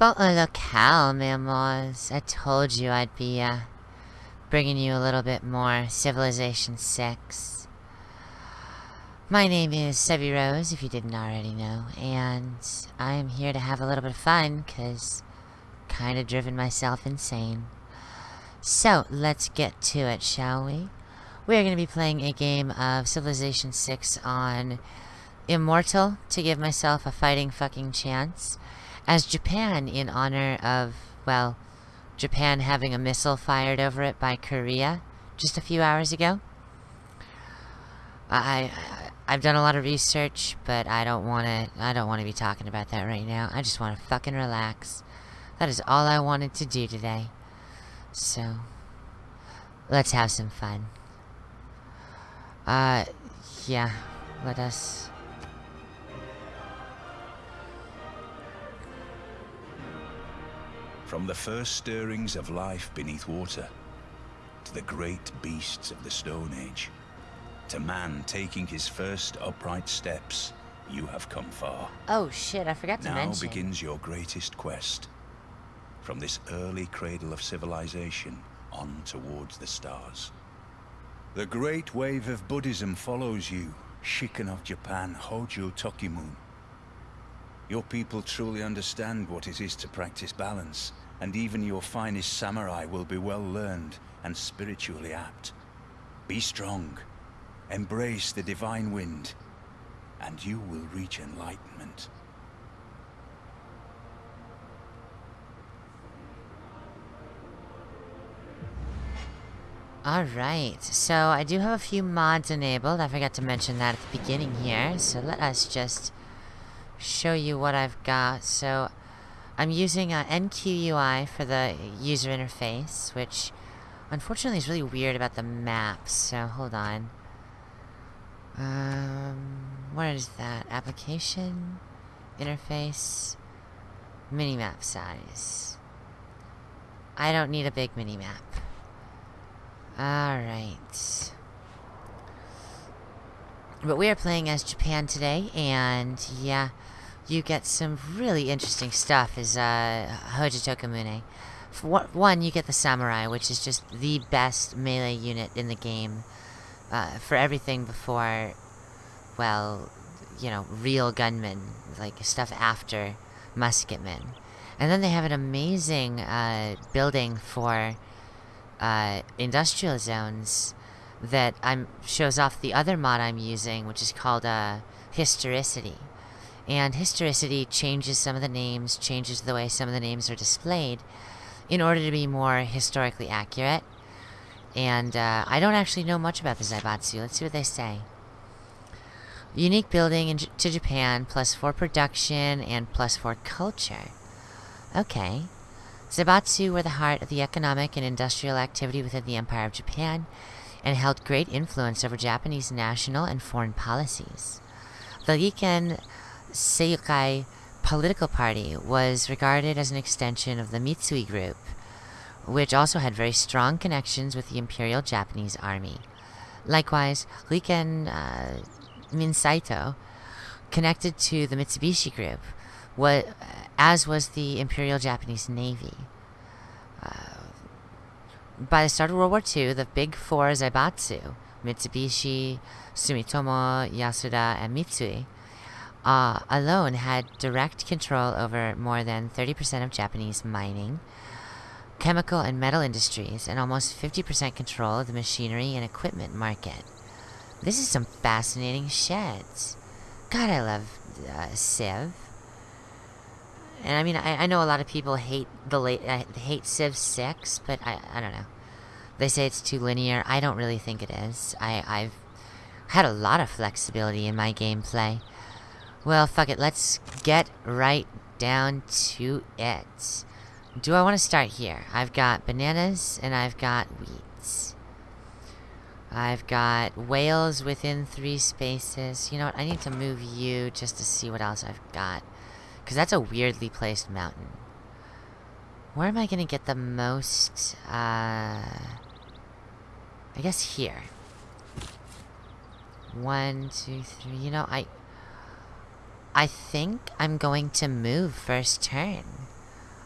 Bon locale, memoirs. I told you I'd be, uh, bringing you a little bit more Civilization 6. My name is Sevi Rose, if you didn't already know, and I am here to have a little bit of fun, because kinda driven myself insane. So, let's get to it, shall we? We are going to be playing a game of Civilization 6 on Immortal to give myself a fighting fucking chance. As Japan, in honor of, well, Japan having a missile fired over it by Korea just a few hours ago. I, I have done a lot of research, but I don't want to I don't want to be talking about that right now. I just want to fucking relax. That is all I wanted to do today. So, let's have some fun. Uh, yeah, let us... From the first stirrings of life beneath water, to the great beasts of the Stone Age, to man taking his first upright steps, you have come far. Oh shit, I forgot to now mention. Now begins your greatest quest. From this early cradle of civilization on towards the stars. The great wave of Buddhism follows you, Shikken of Japan, Hojo Tokimune. Your people truly understand what it is to practice balance, and even your finest samurai will be well learned and spiritually apt. Be strong, embrace the divine wind, and you will reach enlightenment. Alright, so I do have a few mods enabled. I forgot to mention that at the beginning here. So let us just show you what I've got. So I'm using uh, CQUI for the user interface, which unfortunately is really weird about the maps. So hold on. Um, where is that? Application, interface, minimap size. I don't need a big minimap. Alright. But we are playing as Japan today, and yeah, you get some really interesting stuff as uh, Tokimune. For one, you get the Samurai, which is just the best melee unit in the game uh, for everything before, well, you know, real gunmen, like stuff after musketmen. And then they have an amazing uh, building for uh, industrial zones that I'm shows off the other mod I'm using, which is called uh, Historicity. And Historicity changes some of the names, changes the way some of the names are displayed in order to be more historically accurate. And uh, I don't actually know much about the Zaibatsu. Let's see what they say. Unique building in, to Japan, plus 4 production, and plus 4 culture. Okay. Zaibatsu were the heart of the economic and industrial activity within the Empire of Japan and held great influence over Japanese national and foreign policies. The Rikken Seikai political party was regarded as an extension of the Mitsui group, which also had very strong connections with the Imperial Japanese Army. Likewise, Rikken uh, Minseito connected to the Mitsubishi group, what, as was the Imperial Japanese Navy. Uh, by the start of World War II, the big four Zaibatsu, Mitsubishi, Sumitomo, Yasuda, and Mitsui, uh, alone had direct control over more than 30% of Japanese mining, chemical and metal industries, and almost 50% control of the machinery and equipment market. This is some fascinating shit. God, I love uh, Civ. And I mean, I, I know a lot of people hate the late uh, hate Civ 6, but I I don't know. They say it's too linear. I don't really think it is. I I've had a lot of flexibility in my gameplay. Well, fuck it. Let's get right down to it. Do I want to start here? I've got bananas and I've got wheat. I've got whales within three spaces. You know what? I need to move you just to see what else I've got. Because that's a weirdly placed mountain. Where am I going to get the most, uh... I guess here. One, two, three. You know, I... I think I'm going to move first turn.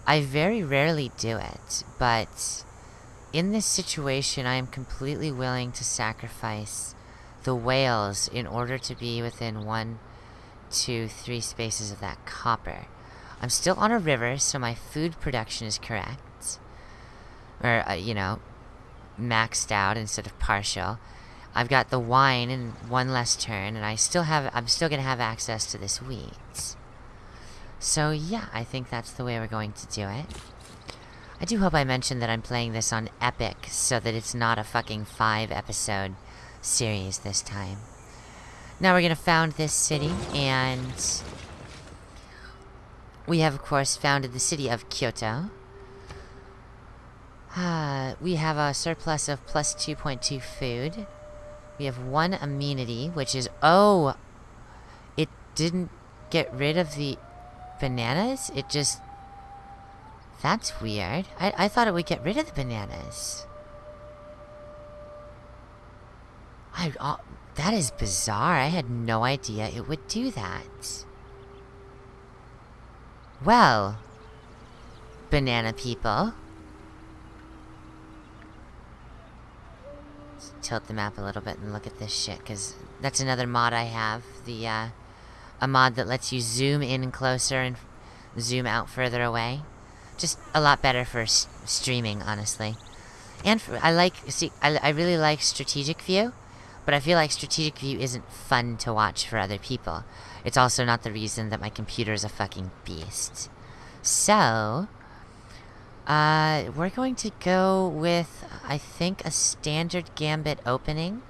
I very rarely do it, but in this situation, I am completely willing to sacrifice the whales in order to be within one, two, three spaces of that copper. I'm still on a river, so my food production is correct. Or, uh, you know, maxed out instead of partial. I've got the wine in one less turn, and I still have, I'm still gonna have access to this wheat. So yeah, I think that's the way we're going to do it. I do hope I mentioned that I'm playing this on Epic, so that it's not a fucking five episode series this time. Now we're gonna found this city, and... We have, of course, founded the city of Kyoto. Uh, we have a surplus of plus 2.2 food. We have one amenity, which is... Oh! It didn't get rid of the bananas? It just... That's weird. I, I thought it would get rid of the bananas. I... Uh, that is bizarre. I had no idea it would do that. Well... Banana people. Let's tilt the map a little bit and look at this shit, because that's another mod I have. The, uh a mod that lets you zoom in closer and zoom out further away. Just a lot better for streaming, honestly. And for, I like, see, I, I really like strategic view, but I feel like strategic view isn't fun to watch for other people. It's also not the reason that my computer is a fucking beast. So, uh, we're going to go with, I think, a standard gambit opening,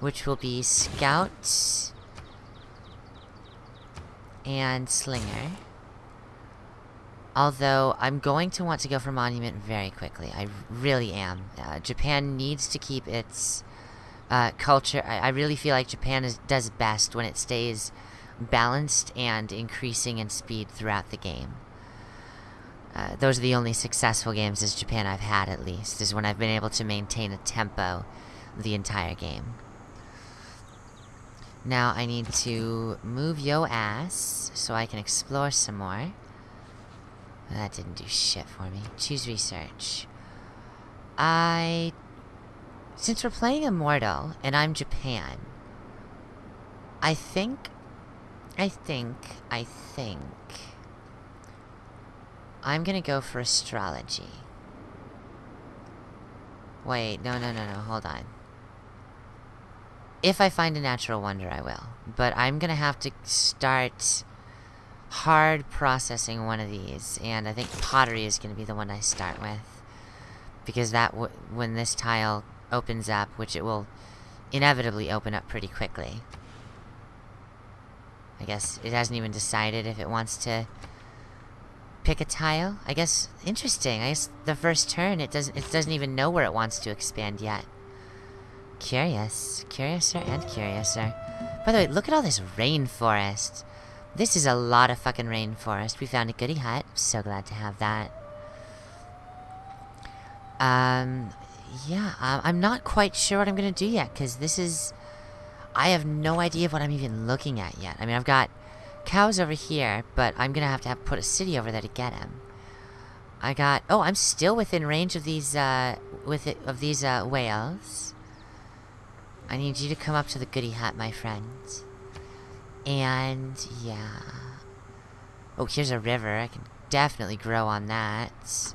which will be Scout, and Slinger. Although, I'm going to want to go for Monument very quickly. I really am. Uh, Japan needs to keep its uh, culture. I, I, really feel like Japan is, does best when it stays balanced and increasing in speed throughout the game. Uh, those are the only successful games as Japan I've had, at least, is when I've been able to maintain a tempo the entire game. Now I need to move yo ass so I can explore some more. That didn't do shit for me. Choose research. I... Since we're playing Immortal, and I'm Japan, I think... I think... I think... I'm gonna go for astrology. Wait, no, no, no, no, hold on. If I find a natural wonder, I will. But I'm gonna have to start hard processing one of these. And I think pottery is gonna be the one I start with. Because that, when this tile opens up, which it will inevitably open up pretty quickly. I guess it hasn't even decided if it wants to pick a tile. I guess, interesting. I guess the first turn, it doesn't, it doesn't even know where it wants to expand yet. Curious. Curiouser and curiouser. By the way, look at all this rainforest. This is a lot of fucking rainforest. We found a goody hut. So glad to have that. Um, yeah, I'm not quite sure what I'm gonna do yet, because this is... I have no idea what I'm even looking at yet. I mean, I've got cows over here, but I'm gonna have to have put a city over there to get them. I got... Oh, I'm still within range of these, uh, with it, of these, uh, whales. I need you to come up to the goody hut, my friend. And, yeah. Oh, here's a river. I can definitely grow on that.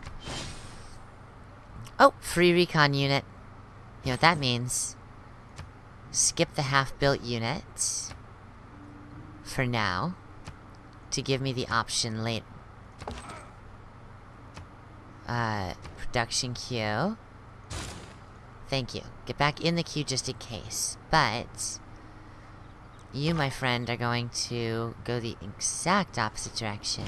Oh, free recon unit. You know what that means. Skip the half-built unit. For now. To give me the option late. Uh, production queue. Thank you. Get back in the queue just in case. But... You, my friend, are going to go the exact opposite direction.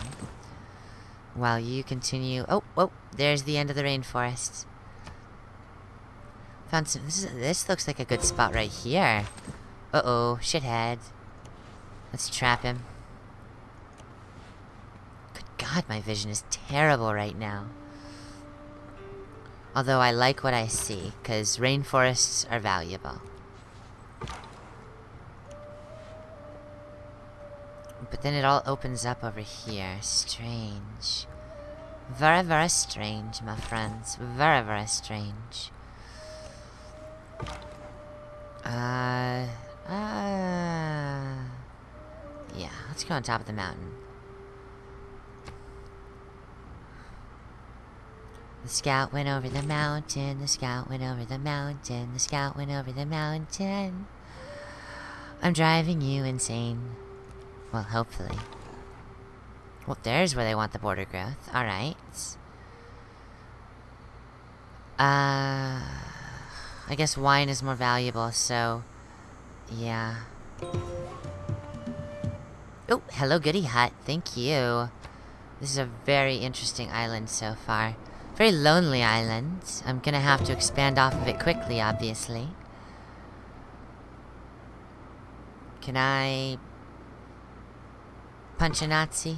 While you continue... Oh, oh, there's the end of the rainforest. Found some... This, is, this looks like a good spot right here. Uh-oh, shithead. Let's trap him. Good god, my vision is terrible right now. Although I like what I see, because rainforests are valuable. But then it all opens up over here. Strange. Very, very strange, my friends. Very, very strange. Uh... Uh... Yeah, let's go on top of the mountain. The scout went over the mountain, the scout went over the mountain, the scout went over the mountain. I'm driving you insane. Well, hopefully. Well, there's where they want the border growth. Alright. Uh... I guess wine is more valuable, so... Yeah. Oh, hello goody hut. Thank you. This is a very interesting island so far. Very lonely island. I'm gonna have to expand off of it quickly, obviously. Can I... Punch a Nazi?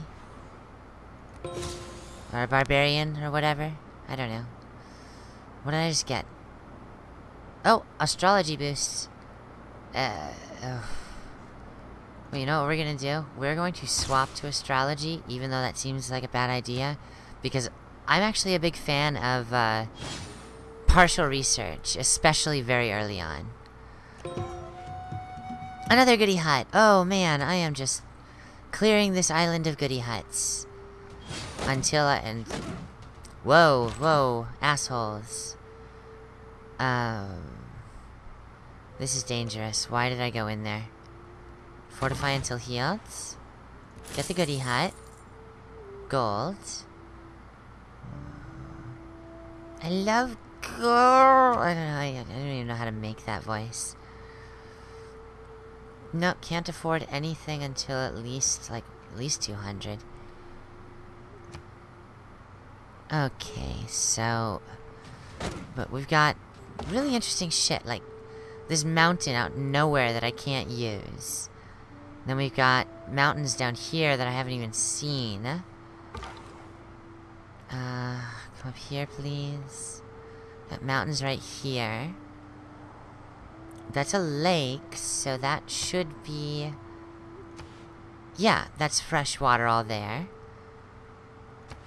Or a barbarian, or whatever? I don't know. What did I just get? Oh, astrology boost. Uh, oh. Well, you know what we're gonna do? We're going to swap to astrology, even though that seems like a bad idea. Because I'm actually a big fan of uh, partial research, especially very early on. Another goody hut. Oh man, I am just clearing this island of goody huts. Until I... and Whoa, whoa, assholes. Um... This is dangerous. Why did I go in there? Fortify until healed. Get the goody hut. Gold. I love gold. I don't know. I, I don't even know how to make that voice. Nope, can't afford anything until at least, like, at least 200. Okay, so... But we've got really interesting shit, like this mountain out nowhere that I can't use. Then we've got mountains down here that I haven't even seen. Uh, come up here, please. Got mountains right here. That's a lake, so that should be... Yeah, that's fresh water all there.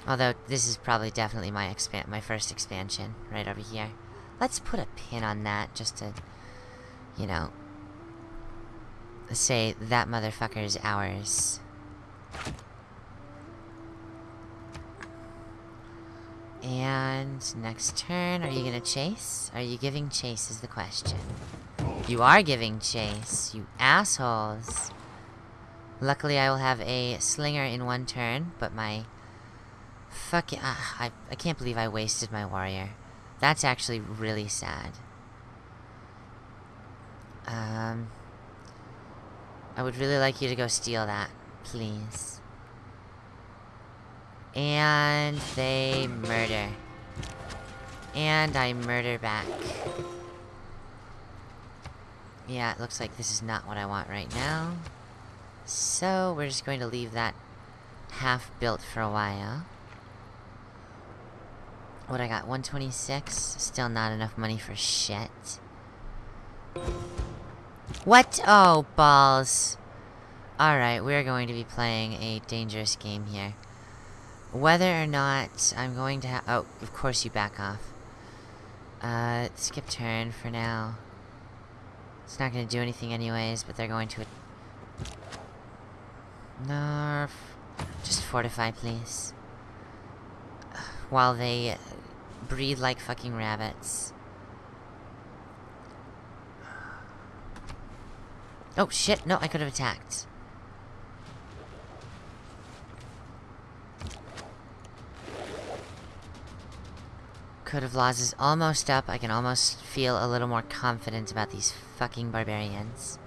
Although, this is probably definitely my expand my first expansion, right over here. Let's put a pin on that, just to, you know, say that motherfucker is ours. And next turn, are you gonna chase? Are you giving chase is the question. You are giving chase, you assholes. Luckily, I will have a slinger in one turn, but my... Fucking... Uh, I, I can't believe I wasted my warrior. That's actually really sad. Um... I would really like you to go steal that, please. And they murder. And I murder back. Yeah, it looks like this is not what I want right now. So, we're just going to leave that half built for a while. What I got? 126? Still not enough money for shit. What? Oh, balls. Alright, we're going to be playing a dangerous game here. Whether or not I'm going to have... Oh, of course you back off. Uh, skip turn for now. It's not going to do anything anyways, but they're going to... Nerf. Just fortify, please. While they breathe like fucking rabbits. Oh, shit. No, I could have attacked. Code of Laws is almost up. I can almost feel a little more confident about these fucking barbarians.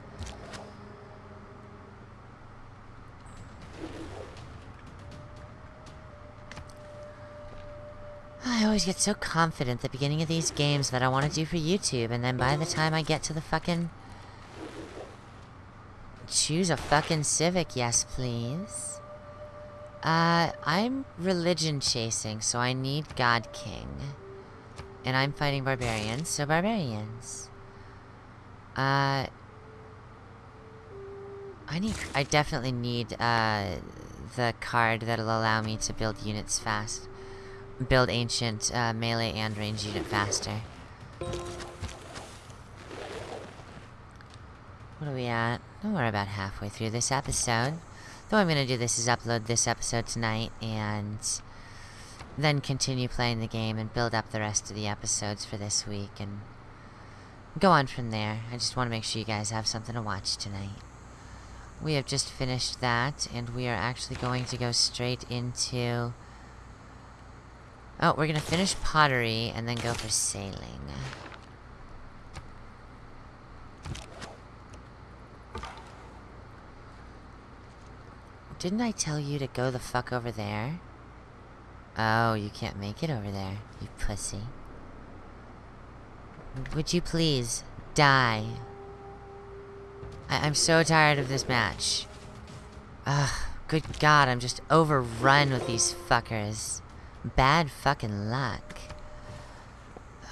I always get so confident at the beginning of these games that I want to do for YouTube, and then by the time I get to the fucking... Choose a fucking Civic, yes please. Uh, I'm religion chasing, so I need God King. And I'm fighting barbarians, so barbarians. Uh... I need- I definitely need, uh, the card that'll allow me to build units fast. build ancient uh, melee and range unit faster. What are we at? Oh, we're about halfway through this episode. Though I'm gonna do this is upload this episode tonight and then continue playing the game and build up the rest of the episodes for this week and go on from there. I just want to make sure you guys have something to watch tonight. We have just finished that and we are actually going to go straight into... Oh, we're gonna finish pottery and then go for sailing. Didn't I tell you to go the fuck over there? Oh, you can't make it over there, you pussy. Would you please die? I am so tired of this match. Ugh, good god, I'm just overrun with these fuckers. Bad fucking luck.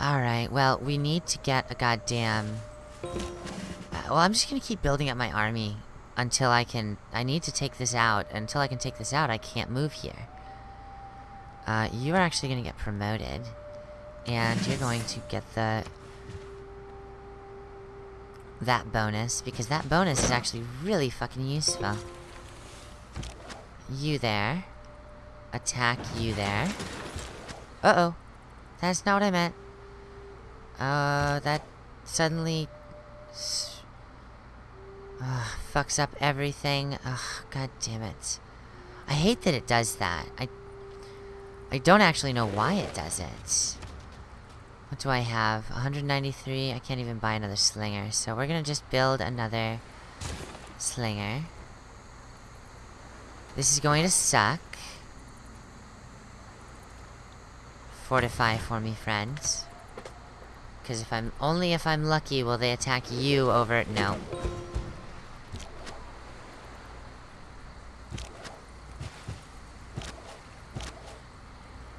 Alright, well, we need to get a goddamn... Uh, well, I'm just gonna keep building up my army until I can... I need to take this out. Until I can take this out, I can't move here. Uh, you are actually gonna get promoted. And you're going to get the... That bonus, because that bonus is actually really fucking useful. You there. Attack you there. Uh-oh. That's not what I meant. Uh, that suddenly... Ugh, fucks up everything. Ugh, god damn it. I hate that it does that. I... I don't actually know why it does it. What do I have? 193. I can't even buy another slinger. So we're gonna just build another slinger. This is going to suck. Fortify for me, friends. Because if I'm... Only if I'm lucky will they attack you over... It? No.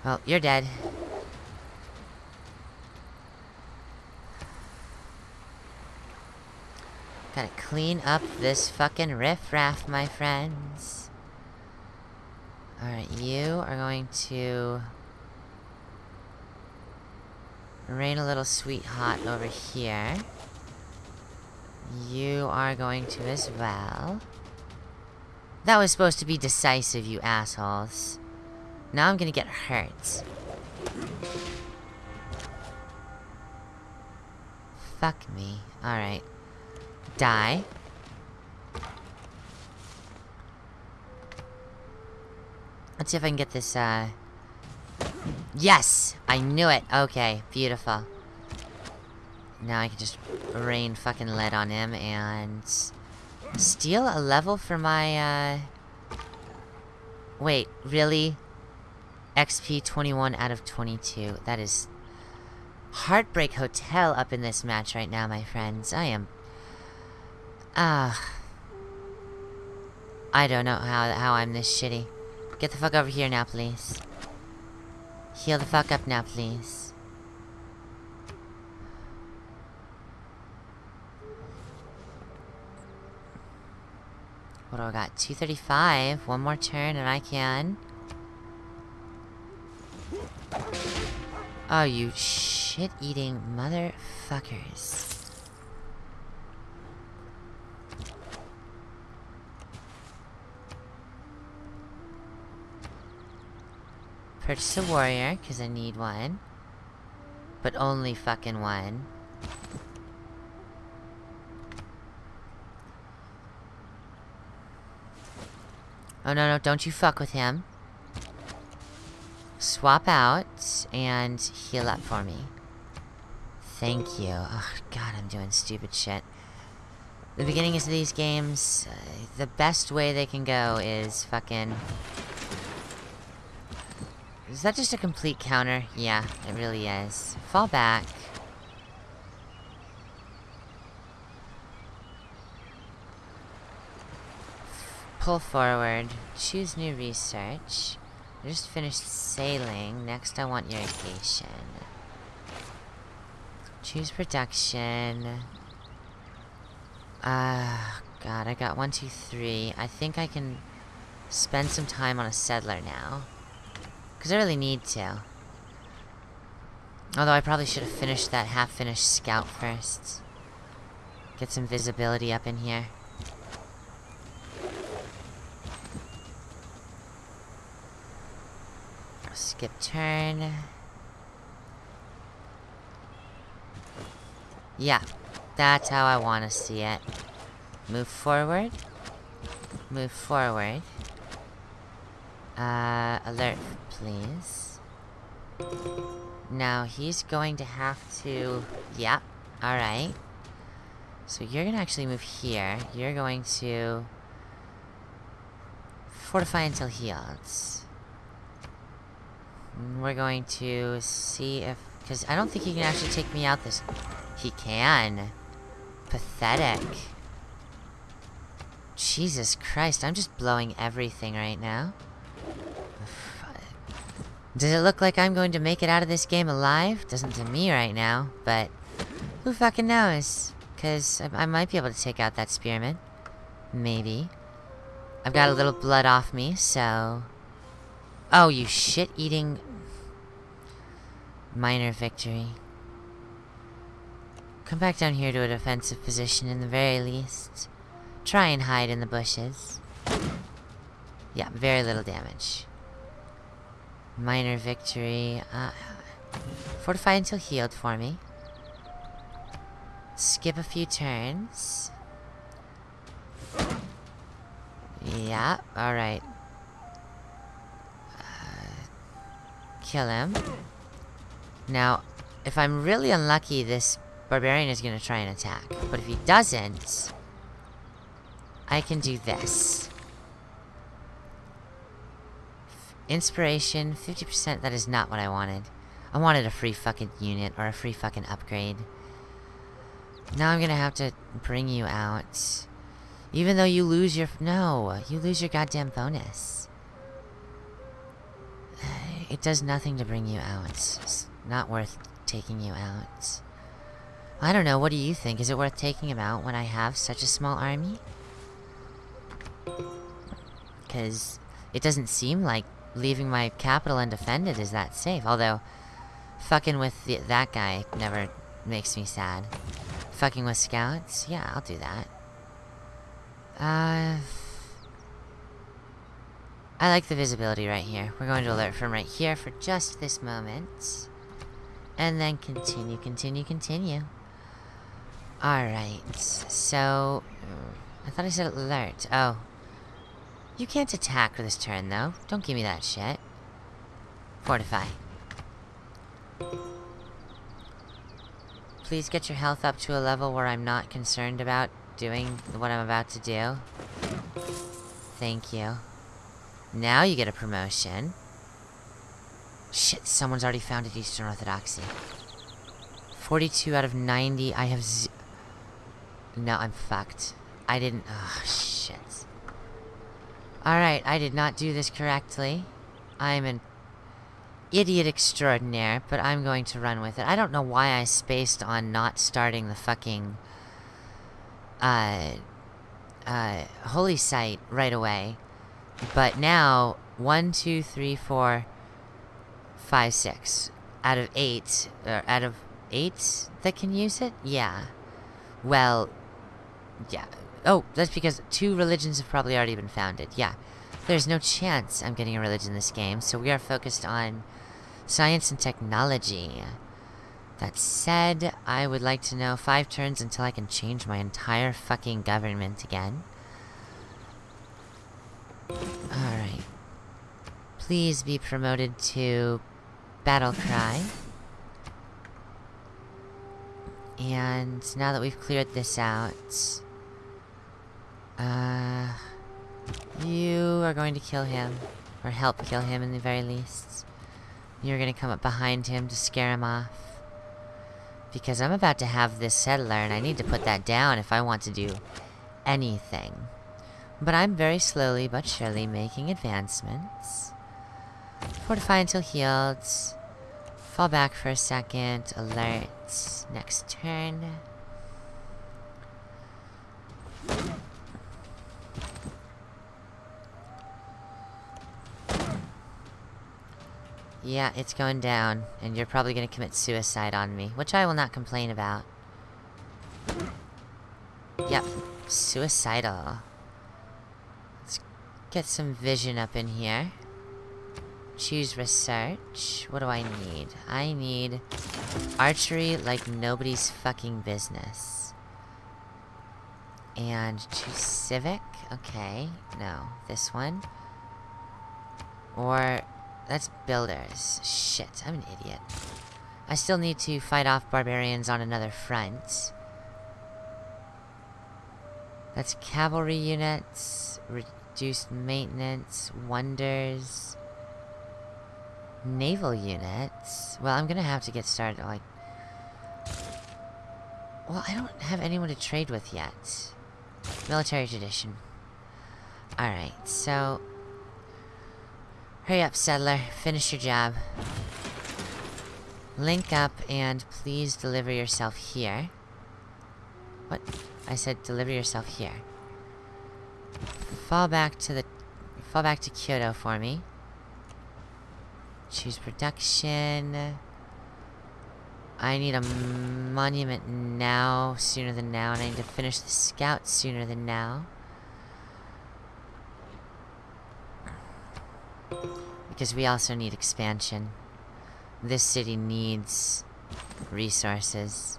Well, you're dead. Gotta clean up this fucking riffraff, my friends. Alright, you are going to... Rain a little sweet hot over here. You are going to as well. That was supposed to be decisive, you assholes. Now I'm gonna get hurt. Fuck me. Alright. Die. Let's see if I can get this, uh... Yes! I knew it! Okay, beautiful. Now I can just rain fucking lead on him and... Steal a level for my, uh... Wait, really? XP 21 out of 22. That is... Heartbreak Hotel up in this match right now, my friends. I am... Ah... Uh, I don't know how, how I'm this shitty. Get the fuck over here now, please. Heal the fuck up now, please. What do I got? 235. One more turn and I can... Oh, you shit-eating motherfuckers. Purchase a warrior, because I need one. But only fucking one. Oh, no, no, don't you fuck with him. Swap out and heal up for me. Thank you. Oh, God, I'm doing stupid shit. The beginnings of these games, uh, the best way they can go is fucking is that just a complete counter? Yeah, it really is. Fall back. Pull forward. Choose new research. I just finished sailing. Next I want irrigation. Choose production. Ah, uh, God, I got one, two, three. I think I can spend some time on a settler now. Because I really need to. Although I probably should have finished that half-finished scout first. Get some visibility up in here. Skip turn. Yeah, that's how I want to see it. Move forward. Move forward. Uh, alert, please. Now, he's going to have to... Yeah, alright. So you're gonna actually move here. You're going to... Fortify until healed. We're going to see if... Because I don't think he can actually take me out this... He can. Pathetic. Jesus Christ, I'm just blowing everything right now. Does it look like I'm going to make it out of this game alive? Doesn't to me right now, but who fucking knows? Because I, I, might be able to take out that spearman. Maybe. I've got a little blood off me, so... Oh, you shit-eating... Minor victory. Come back down here to a defensive position in the very least. Try and hide in the bushes. Yeah, very little damage. Minor victory. Uh, fortify until healed for me. Skip a few turns. Yeah, alright. Uh, kill him. Now, if I'm really unlucky, this barbarian is going to try and attack. But if he doesn't, I can do this. Inspiration, 50%, that is not what I wanted. I wanted a free fucking unit, or a free fucking upgrade. Now I'm gonna have to bring you out. Even though you lose your... No, you lose your goddamn bonus. It does nothing to bring you out. It's not worth taking you out. I don't know, what do you think? Is it worth taking him out when I have such a small army? Because it doesn't seem like leaving my capital undefended is that safe. Although, fucking with the, that guy never makes me sad. Fucking with scouts? Yeah, I'll do that. Uh... I like the visibility right here. We're going to alert from right here for just this moment. And then continue, continue, continue. Alright, so... I thought I said alert. Oh, you can't attack for this turn, though. Don't give me that shit. Fortify. Please get your health up to a level where I'm not concerned about doing what I'm about to do. Thank you. Now you get a promotion. Shit, someone's already founded Eastern Orthodoxy. 42 out of 90. I have No, I'm fucked. I didn't... Oh, shit. Alright, I did not do this correctly. I'm an idiot extraordinaire, but I'm going to run with it. I don't know why I spaced on not starting the fucking... Uh... Uh... Holy site right away. But now, one, two, three, four, five, six. Out of eight, or out of eight that can use it? Yeah. Well, yeah, Oh, that's because two religions have probably already been founded. Yeah. There's no chance I'm getting a religion in this game, so we are focused on science and technology. That said, I would like to know five turns until I can change my entire fucking government again. Alright. Please be promoted to Battle Cry. And now that we've cleared this out... Uh... You are going to kill him. Or help kill him in the very least. You're gonna come up behind him to scare him off. Because I'm about to have this settler and I need to put that down if I want to do anything. But I'm very slowly but surely making advancements. Fortify until healed. Fall back for a second. Alert. Next turn. Yeah, it's going down, and you're probably gonna commit suicide on me, which I will not complain about. Yep, suicidal. Get some vision up in here. Choose research. What do I need? I need archery like nobody's fucking business. And choose civic? Okay, no. This one. Or, that's builders. Shit, I'm an idiot. I still need to fight off barbarians on another front. That's cavalry units, reduced maintenance, wonders, naval units. Well, I'm gonna have to get started, like... Well, I don't have anyone to trade with yet. Military tradition. Alright, so... Hurry up, settler. Finish your job. Link up and please deliver yourself here. What? I said deliver yourself here. Fall back to the... Fall back to Kyoto for me. Choose production. I need a monument now, sooner than now, and I need to finish the scout sooner than now. Because we also need expansion. This city needs resources.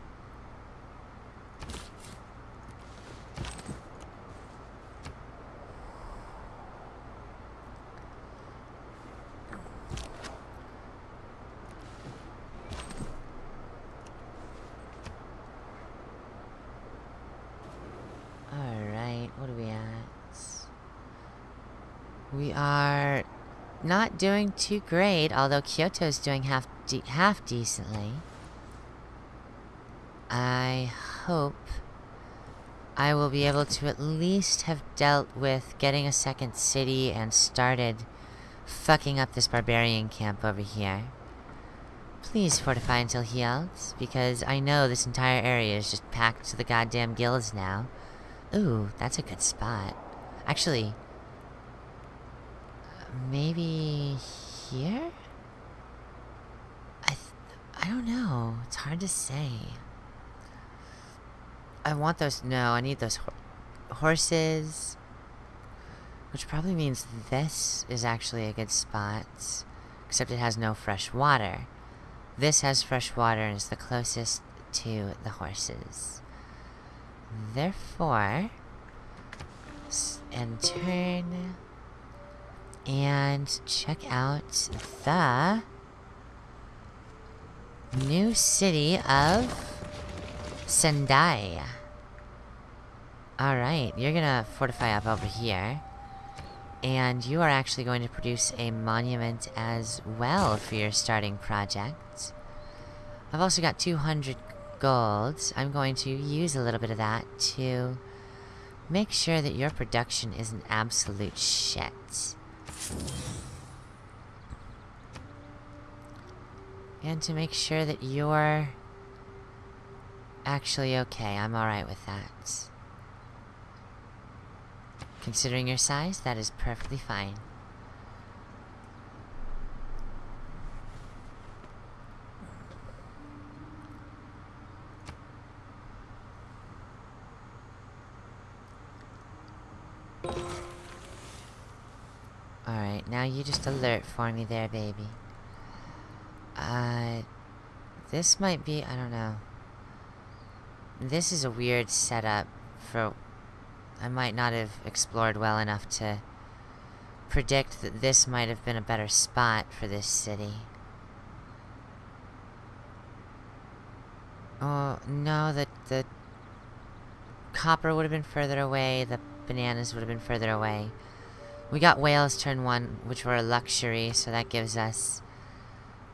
Alright, what are we at? We are too great, although Kyoto's doing half de half decently. I hope I will be able to at least have dealt with getting a second city and started fucking up this barbarian camp over here. Please fortify until healed, because I know this entire area is just packed to the goddamn gills now. Ooh, that's a good spot. Actually, maybe here? I I don't know. It's hard to say. I want those. No, I need those ho horses. Which probably means this is actually a good spot. Except it has no fresh water. This has fresh water and is the closest to the horses. Therefore, and turn and check out the new city of Sendai. Alright, you're gonna fortify up over here. And you are actually going to produce a monument as well for your starting project. I've also got 200 gold. I'm going to use a little bit of that to make sure that your production is an absolute shit. And to make sure that you're actually okay. I'm alright with that. Considering your size, that is perfectly fine. Alright, now you just alert for me there, baby. Uh, this might be, I don't know. This is a weird setup for... I might not have explored well enough to predict that this might have been a better spot for this city. Oh, no, the, the copper would have been further away, the bananas would have been further away. We got whales turn one, which were a luxury, so that gives us...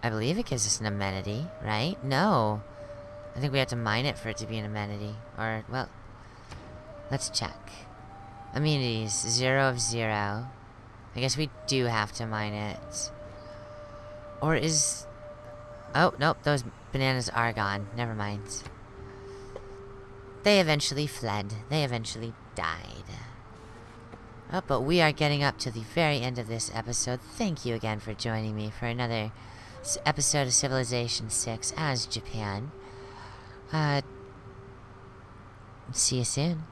I believe it gives us an amenity, right? No. I think we have to mine it for it to be an amenity. Or, well... Let's check. Amenities, zero of zero. I guess we do have to mine it. Or is... Oh, nope, those bananas are gone. Never mind. They eventually fled. They eventually died. Oh, but we are getting up to the very end of this episode. Thank you again for joining me for another episode of Civilization 6 as Japan. Uh, see you soon.